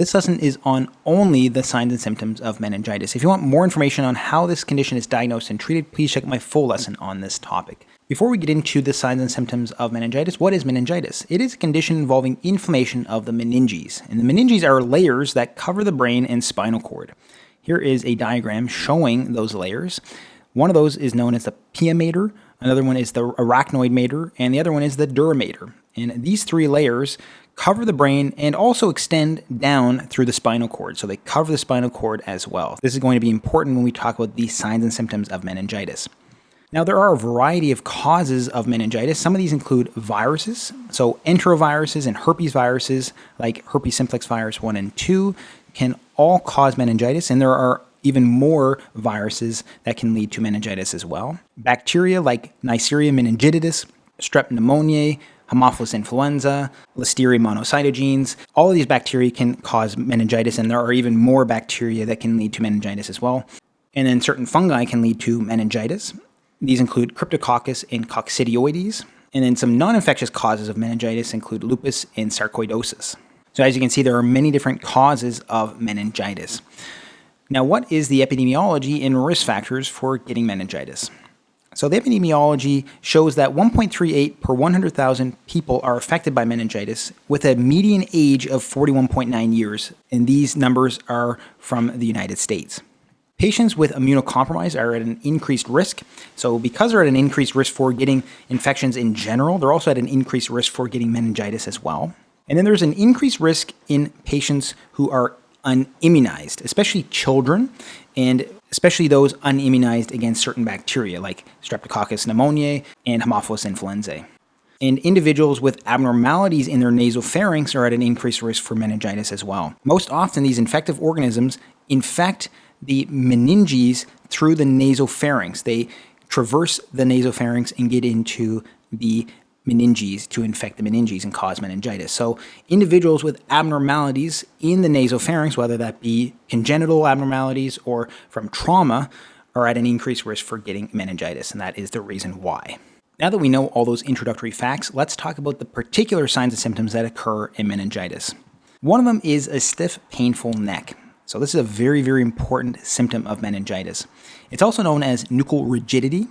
This lesson is on only the signs and symptoms of meningitis. If you want more information on how this condition is diagnosed and treated, please check my full lesson on this topic. Before we get into the signs and symptoms of meningitis, what is meningitis? It is a condition involving inflammation of the meninges. And the meninges are layers that cover the brain and spinal cord. Here is a diagram showing those layers. One of those is known as the pia mater, another one is the arachnoid mater, and the other one is the dura mater. And these three layers cover the brain and also extend down through the spinal cord. So they cover the spinal cord as well. This is going to be important when we talk about the signs and symptoms of meningitis. Now, there are a variety of causes of meningitis. Some of these include viruses. So, enteroviruses and herpes viruses, like herpes simplex virus 1 and 2, can all cause meningitis. And there are even more viruses that can lead to meningitis as well. Bacteria like Neisseria meningitidis, strep pneumoniae, Haemophilus influenza, Listeria monocytogenes. All of these bacteria can cause meningitis, and there are even more bacteria that can lead to meningitis as well. And then certain fungi can lead to meningitis. These include Cryptococcus and Coccidioides. And then some non-infectious causes of meningitis include lupus and sarcoidosis. So as you can see, there are many different causes of meningitis. Now, what is the epidemiology and risk factors for getting meningitis? So the epidemiology shows that 1.38 per 100,000 people are affected by meningitis with a median age of 41.9 years, and these numbers are from the United States. Patients with immunocompromise are at an increased risk. So because they're at an increased risk for getting infections in general, they're also at an increased risk for getting meningitis as well. And then there's an increased risk in patients who are unimmunized, especially children. And especially those unimmunized against certain bacteria like Streptococcus pneumoniae and Haemophilus influenzae. And individuals with abnormalities in their nasopharynx are at an increased risk for meningitis as well. Most often, these infective organisms infect the meninges through the nasopharynx. They traverse the nasopharynx and get into the meninges to infect the meninges and cause meningitis. So individuals with abnormalities in the nasopharynx, whether that be congenital abnormalities or from trauma, are at an increased risk for getting meningitis, and that is the reason why. Now that we know all those introductory facts, let's talk about the particular signs and symptoms that occur in meningitis. One of them is a stiff, painful neck. So this is a very, very important symptom of meningitis. It's also known as nuchal rigidity,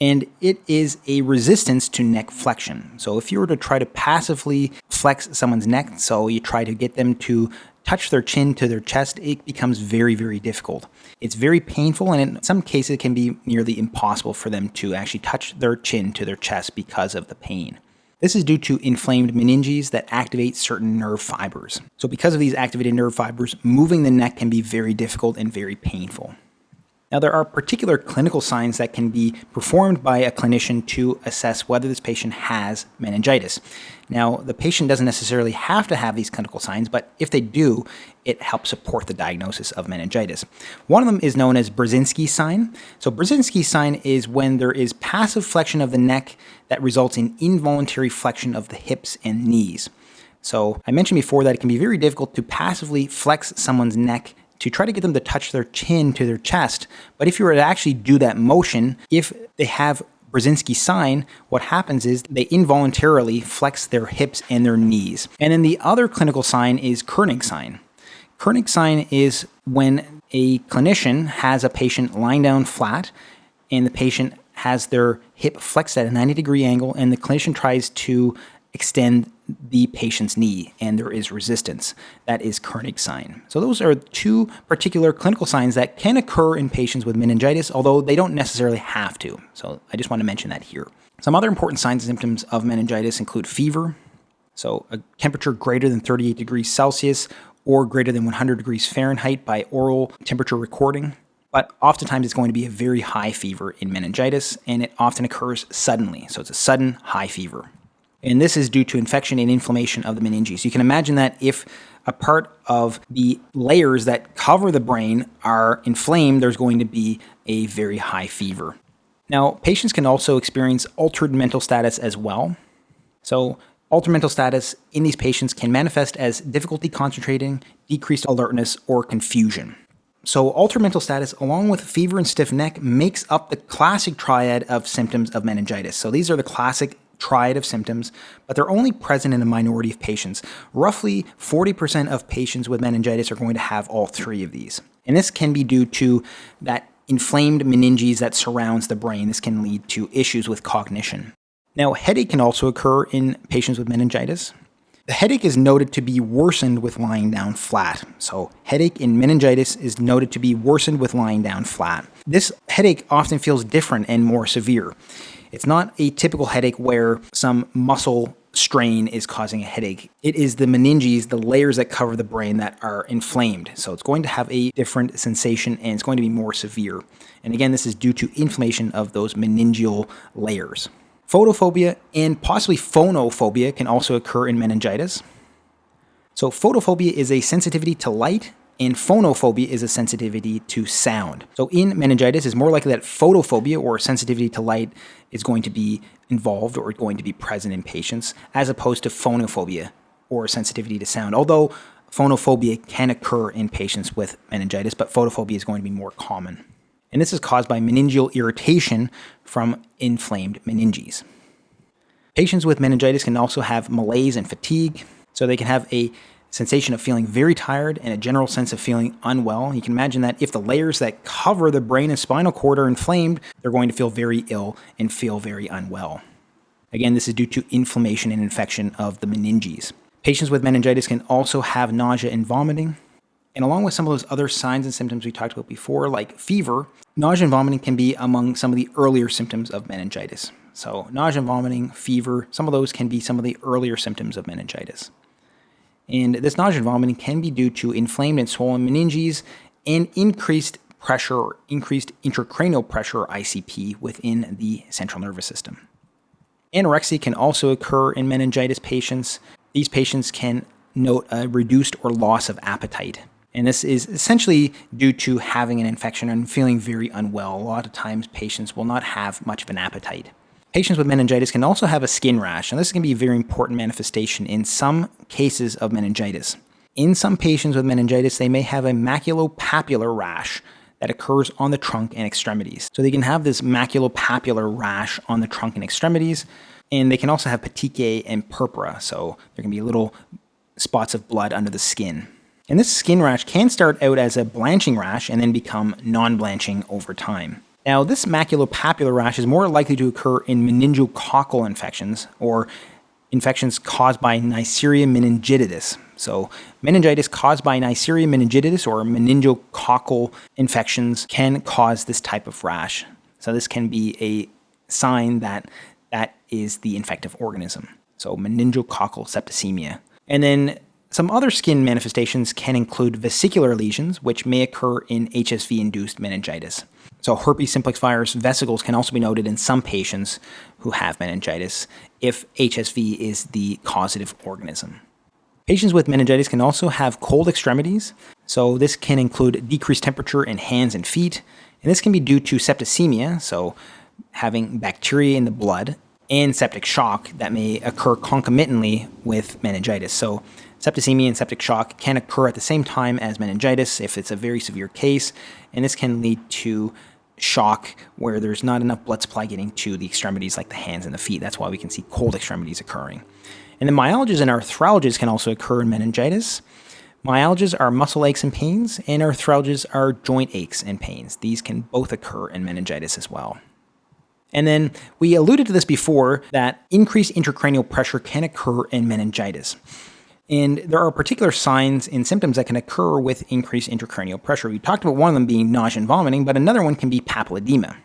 and it is a resistance to neck flexion. So if you were to try to passively flex someone's neck, so you try to get them to touch their chin to their chest, it becomes very, very difficult. It's very painful, and in some cases, it can be nearly impossible for them to actually touch their chin to their chest because of the pain. This is due to inflamed meninges that activate certain nerve fibers. So because of these activated nerve fibers, moving the neck can be very difficult and very painful. Now, there are particular clinical signs that can be performed by a clinician to assess whether this patient has meningitis. Now, the patient doesn't necessarily have to have these clinical signs, but if they do, it helps support the diagnosis of meningitis. One of them is known as Brudzinski sign. So, Brudzinski sign is when there is passive flexion of the neck that results in involuntary flexion of the hips and knees. So, I mentioned before that it can be very difficult to passively flex someone's neck to try to get them to touch their chin to their chest. But if you were to actually do that motion, if they have Brudzinski sign, what happens is they involuntarily flex their hips and their knees. And then the other clinical sign is Kernig sign. Kernig sign is when a clinician has a patient lying down flat and the patient has their hip flexed at a 90 degree angle and the clinician tries to extend the patient's knee and there is resistance. That is Kernig sign. So those are two particular clinical signs that can occur in patients with meningitis, although they don't necessarily have to. So I just want to mention that here. Some other important signs and symptoms of meningitis include fever, so a temperature greater than 38 degrees Celsius or greater than 100 degrees Fahrenheit by oral temperature recording. But oftentimes it's going to be a very high fever in meningitis, and it often occurs suddenly. So it's a sudden high fever. And this is due to infection and inflammation of the meninges. You can imagine that if a part of the layers that cover the brain are inflamed, there's going to be a very high fever. Now, patients can also experience altered mental status as well. So, altered mental status in these patients can manifest as difficulty concentrating, decreased alertness, or confusion. So, altered mental status, along with fever and stiff neck, makes up the classic triad of symptoms of meningitis. So, these are the classic triad of symptoms, but they're only present in a minority of patients. Roughly 40% of patients with meningitis are going to have all three of these. And this can be due to that inflamed meninges that surrounds the brain. This can lead to issues with cognition. Now, headache can also occur in patients with meningitis. The headache is noted to be worsened with lying down flat. So, headache in meningitis is noted to be worsened with lying down flat. This headache often feels different and more severe. It's not a typical headache where some muscle strain is causing a headache. It is the meninges, the layers that cover the brain that are inflamed. So it's going to have a different sensation and it's going to be more severe. And again, this is due to inflammation of those meningeal layers. Photophobia and possibly phonophobia can also occur in meningitis. So photophobia is a sensitivity to light and phonophobia is a sensitivity to sound. So in meningitis, it's more likely that photophobia or sensitivity to light is going to be involved or going to be present in patients, as opposed to phonophobia or sensitivity to sound. Although phonophobia can occur in patients with meningitis, but photophobia is going to be more common and this is caused by meningeal irritation from inflamed meninges. Patients with meningitis can also have malaise and fatigue, so they can have a sensation of feeling very tired and a general sense of feeling unwell. You can imagine that if the layers that cover the brain and spinal cord are inflamed, they're going to feel very ill and feel very unwell. Again, this is due to inflammation and infection of the meninges. Patients with meningitis can also have nausea and vomiting, and along with some of those other signs and symptoms we talked about before, like fever, nausea and vomiting can be among some of the earlier symptoms of meningitis. So, nausea and vomiting, fever, some of those can be some of the earlier symptoms of meningitis. And this nausea and vomiting can be due to inflamed and swollen meninges and increased pressure or increased intracranial pressure, ICP, within the central nervous system. Anorexia can also occur in meningitis patients. These patients can note a reduced or loss of appetite. And this is essentially due to having an infection and feeling very unwell. A lot of times patients will not have much of an appetite. Patients with meningitis can also have a skin rash, and this can be a very important manifestation in some cases of meningitis. In some patients with meningitis, they may have a maculopapular rash that occurs on the trunk and extremities. So they can have this maculopapular rash on the trunk and extremities, and they can also have petechiae and purpura, so there can be little spots of blood under the skin. And this skin rash can start out as a blanching rash and then become non-blanching over time. Now, this maculopapular rash is more likely to occur in meningococcal infections or infections caused by Neisseria meningitidis. So, meningitis caused by Neisseria meningitidis or meningococcal infections can cause this type of rash. So, this can be a sign that that is the infective organism. So, meningococcal septicemia. And then some other skin manifestations can include vesicular lesions, which may occur in HSV induced meningitis. So, herpes simplex virus vesicles can also be noted in some patients who have meningitis if HSV is the causative organism. Patients with meningitis can also have cold extremities, so this can include decreased temperature in hands and feet, and this can be due to septicemia, so having bacteria in the blood, and septic shock that may occur concomitantly with meningitis. So, septicemia and septic shock can occur at the same time as meningitis if it's a very severe case, and this can lead to shock where there's not enough blood supply getting to the extremities like the hands and the feet. That's why we can see cold extremities occurring. And then myalgias and arthralgias can also occur in meningitis. Myalgias are muscle aches and pains, and arthralgias are joint aches and pains. These can both occur in meningitis as well. And then we alluded to this before that increased intracranial pressure can occur in meningitis. And there are particular signs and symptoms that can occur with increased intracranial pressure. We talked about one of them being nausea and vomiting, but another one can be papilledema.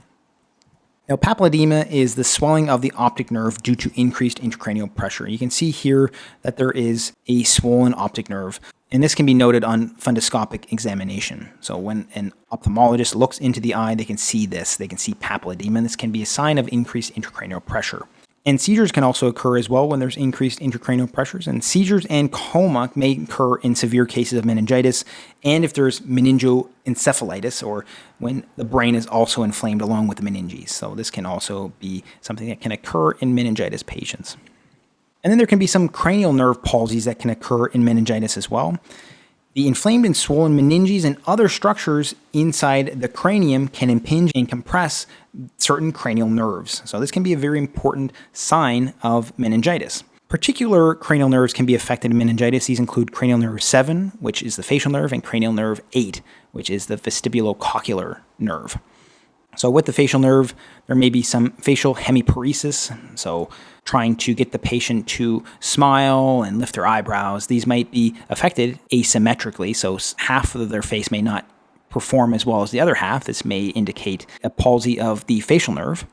Now, papilledema is the swelling of the optic nerve due to increased intracranial pressure. You can see here that there is a swollen optic nerve, and this can be noted on fundoscopic examination. So when an ophthalmologist looks into the eye, they can see this. They can see papilledema, and this can be a sign of increased intracranial pressure. And seizures can also occur as well when there's increased intracranial pressures. And seizures and coma may occur in severe cases of meningitis and if there's meningoencephalitis or when the brain is also inflamed along with the meninges. So this can also be something that can occur in meningitis patients. And then there can be some cranial nerve palsies that can occur in meningitis as well. The inflamed and swollen meninges and other structures inside the cranium can impinge and compress certain cranial nerves. So this can be a very important sign of meningitis. Particular cranial nerves can be affected in meningitis. These include cranial nerve 7, which is the facial nerve, and cranial nerve 8, which is the vestibulocochlear nerve. So with the facial nerve, there may be some facial hemiparesis, so trying to get the patient to smile and lift their eyebrows. These might be affected asymmetrically, so half of their face may not perform as well as the other half. This may indicate a palsy of the facial nerve.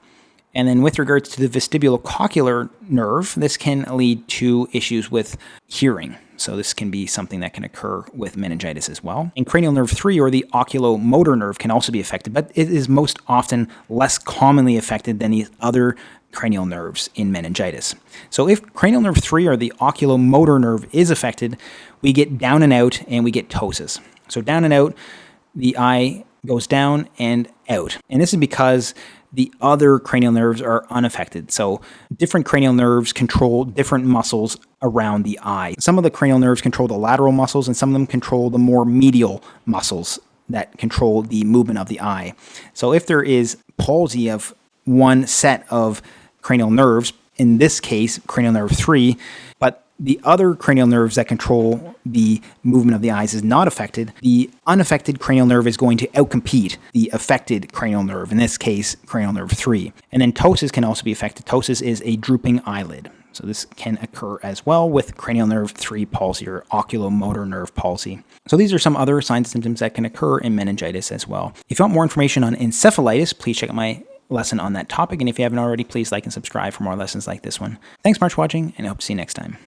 And then with regards to the vestibulocochlear nerve, this can lead to issues with hearing. So this can be something that can occur with meningitis as well. And cranial nerve 3 or the oculomotor nerve can also be affected, but it is most often less commonly affected than these other cranial nerves in meningitis. So if cranial nerve 3 or the oculomotor nerve is affected, we get down and out and we get ptosis. So down and out, the eye goes down and out. And this is because the other cranial nerves are unaffected. So different cranial nerves control different muscles around the eye. Some of the cranial nerves control the lateral muscles and some of them control the more medial muscles that control the movement of the eye. So if there is palsy of one set of cranial nerves, in this case, cranial nerve 3, but the other cranial nerves that control the movement of the eyes is not affected, the unaffected cranial nerve is going to outcompete the affected cranial nerve, in this case, cranial nerve 3. And then ptosis can also be affected. Ptosis is a drooping eyelid. So this can occur as well with cranial nerve 3 palsy or oculomotor nerve palsy. So these are some other signs and symptoms that can occur in meningitis as well. If you want more information on encephalitis, please check out my lesson on that topic. And if you haven't already, please like and subscribe for more lessons like this one. Thanks much for watching, and I hope to see you next time.